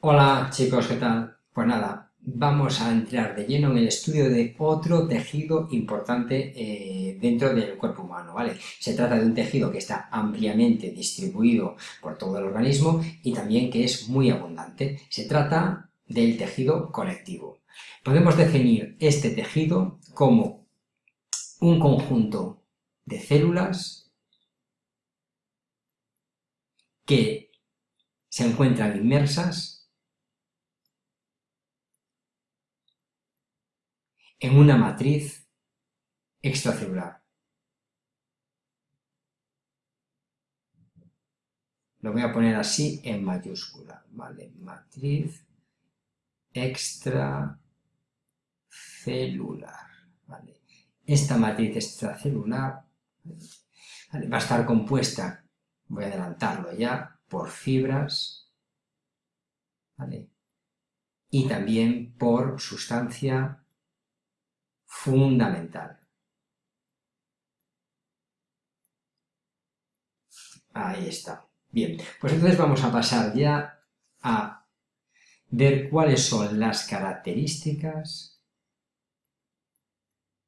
Hola chicos, ¿qué tal? Pues nada, vamos a entrar de lleno en el estudio de otro tejido importante eh, dentro del cuerpo humano, ¿vale? Se trata de un tejido que está ampliamente distribuido por todo el organismo y también que es muy abundante. Se trata del tejido conectivo. Podemos definir este tejido como un conjunto de células que se encuentran inmersas en una matriz extracelular. Lo voy a poner así en mayúscula, ¿vale? Matriz extracelular, ¿vale? Esta matriz extracelular va a estar compuesta, voy a adelantarlo ya, por fibras, ¿vale? Y también por sustancia fundamental. Ahí está. Bien, pues entonces vamos a pasar ya a ver cuáles son las características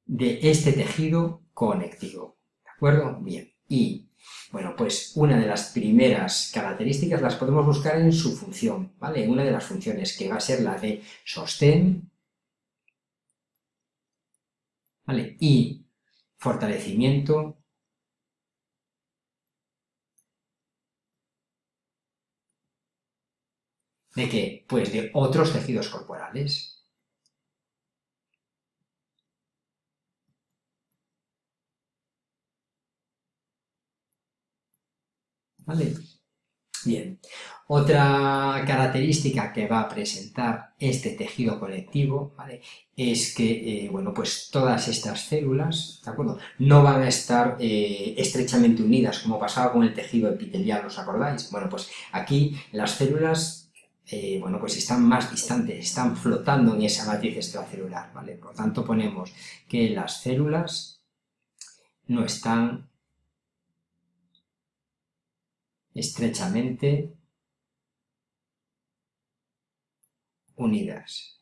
de este tejido conectivo. ¿De acuerdo? Bien. Y, bueno, pues una de las primeras características las podemos buscar en su función, ¿vale? Una de las funciones que va a ser la de sostén y fortalecimiento ¿De qué? Pues de otros tejidos corporales. ¿Vale? Bien, otra característica que va a presentar este tejido colectivo es que, eh, bueno, pues todas estas células, ¿de acuerdo? No van a estar eh, estrechamente unidas como pasaba con el tejido epitelial, ¿os acordáis? Bueno, pues aquí las células, eh, bueno, pues están más distantes, están flotando en esa matriz extracelular, ¿vale? Por lo tanto ponemos que las células no están estrechamente unidas.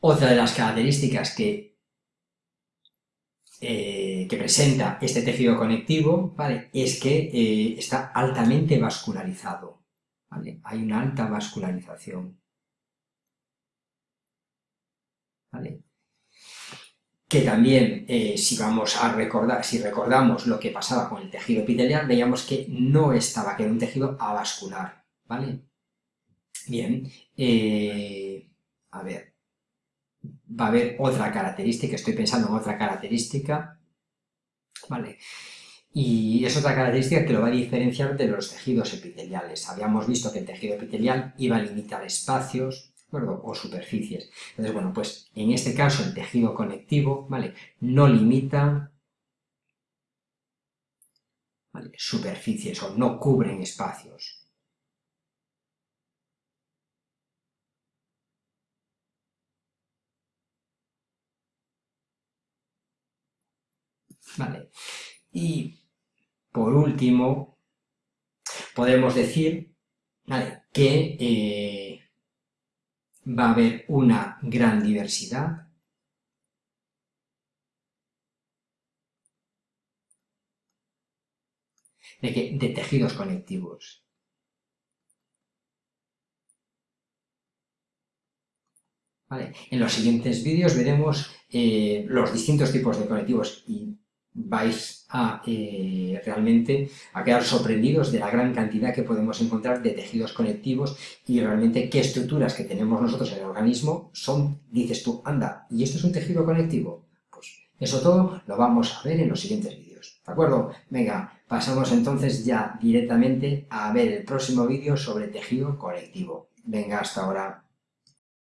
Otra de las características que, eh, que presenta este tejido conectivo ¿vale? es que eh, está altamente vascularizado. ¿vale? Hay una alta vascularización. ¿vale? Que también, eh, si vamos a recordar, si recordamos lo que pasaba con el tejido epitelial, veíamos que no estaba, que era un tejido avascular, ¿vale? Bien, eh, a ver, va a haber otra característica, estoy pensando en otra característica, ¿vale? Y es otra característica que lo va a diferenciar de los tejidos epiteliales. Habíamos visto que el tejido epitelial iba a limitar espacios, o superficies. Entonces, bueno, pues en este caso el tejido conectivo, ¿vale? No limita superficies o no cubren espacios. ¿Vale? Y por último, podemos decir ¿vale? que eh, va a haber una gran diversidad de, tejidos conectivos. En los siguientes vídeos veremos eh, los distintos tipos de conectivos y vais a eh, realmente a quedar sorprendidos de la gran cantidad que podemos encontrar de tejidos conectivos y realmente qué estructuras que tenemos nosotros en el organismo son, dices tú, anda, ¿y esto es un tejido conectivo? Pues eso todo lo vamos a ver en los siguientes vídeos, ¿de acuerdo? Venga, pasamos entonces ya directamente a ver el próximo vídeo sobre tejido conectivo. Venga, hasta ahora.